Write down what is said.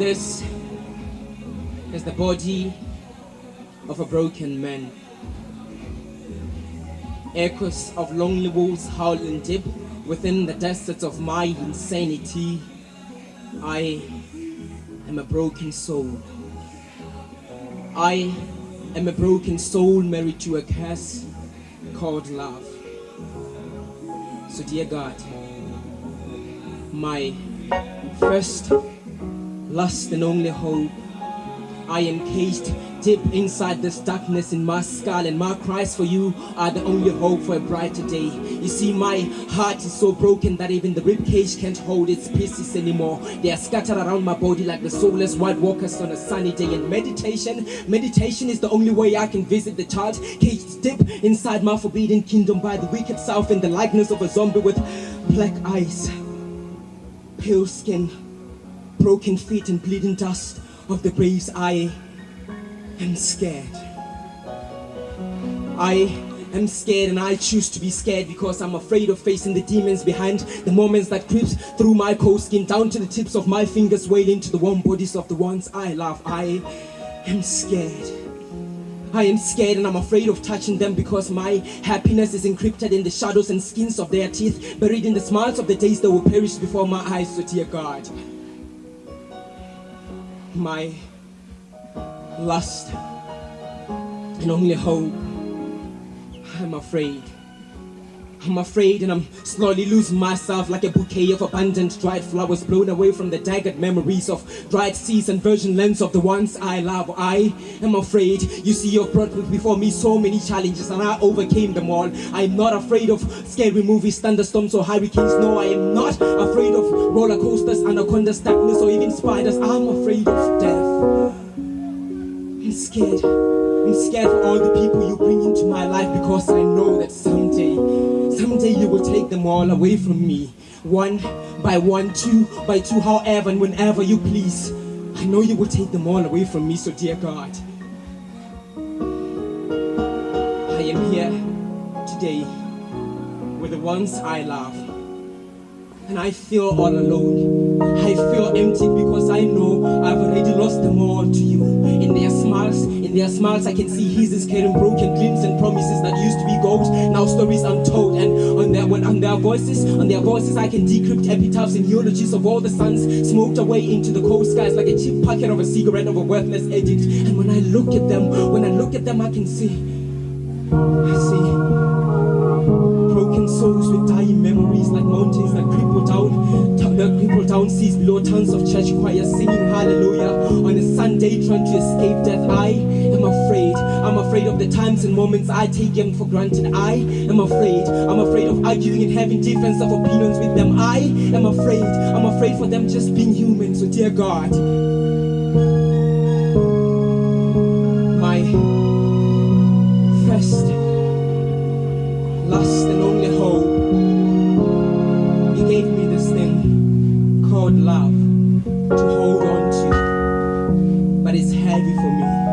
This is the body of a broken man. Echoes of lonely wolves howling deep within the deserts of my insanity. I am a broken soul. I am a broken soul married to a curse called love. So, dear God, my first, last, and only hope, I am caged deep inside this darkness in my skull, and my cries for you are the only hope for a brighter day. You see, my heart is so broken that even the ribcage can't hold its pieces anymore. They are scattered around my body like the soulless white walkers on a sunny day. And meditation, meditation is the only way I can visit the child caged deep inside my forbidden kingdom by the wicked south in the likeness of a zombie with black eyes, pale skin, broken feet, and bleeding dust of the graves I am scared. I am scared and I choose to be scared because I'm afraid of facing the demons behind the moments that creeps through my cold skin down to the tips of my fingers wailing to the warm bodies of the ones I love. I am scared. I am scared and I'm afraid of touching them because my happiness is encrypted in the shadows and skins of their teeth, buried in the smiles of the days that will perish before my eyes, so dear God. My lust and only hope. I'm afraid. I'm afraid and I'm slowly losing myself like a bouquet of abundant dried flowers blown away from the daggered memories of dried seas and virgin lands of the ones I love. I am afraid. You see, you've brought before me so many challenges and I overcame them all. I'm not afraid of scary movies, thunderstorms, or hurricanes. No, I am not afraid of roller coasters, anacondas, darkness, or even spiders. I'm afraid of death. I'm scared. I'm scared for all the people you bring into my life because I know that someday, take them all away from me. One by one, two by two, however and whenever you please. I know you will take them all away from me, so dear God. I am here today with the ones I love. And I feel all alone. I feel empty because I know I've already lost them all to you. In their smiles, I can see his is carrying broken dreams and promises that used to be gold. Now stories untold. And on their on their voices, on their voices, I can decrypt epitaphs and eulogies of all the suns smoked away into the cold skies like a cheap packet of a cigarette of a worthless addict. And when I look at them, when I look at them, I can see, I see broken souls with dying memories like mountains that cripple down, that cripple down seas below tons of church choirs singing hallelujah on a Sunday trying to escape death. I afraid of the times and moments I take them for granted. I am afraid. I'm afraid of arguing and having difference of opinions with them. I am afraid. I'm afraid for them just being human. So dear God, my first last and only hope. He gave me this thing called love to hold on to, but it's heavy for me.